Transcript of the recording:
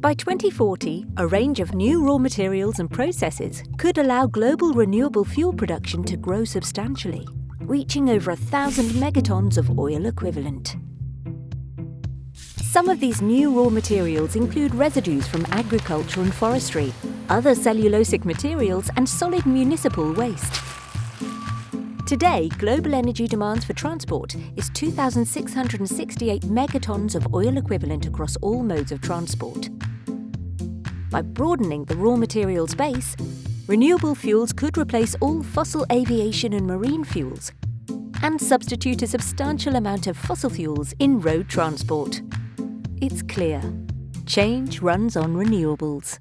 By 2040, a range of new raw materials and processes could allow global renewable fuel production to grow substantially, reaching over a thousand megatons of oil equivalent. Some of these new raw materials include residues from agriculture and forestry, other cellulosic materials and solid municipal waste. Today, global energy demands for transport is 2,668 megatons of oil equivalent across all modes of transport. By broadening the raw materials base, renewable fuels could replace all fossil aviation and marine fuels and substitute a substantial amount of fossil fuels in road transport. It's clear. Change runs on renewables.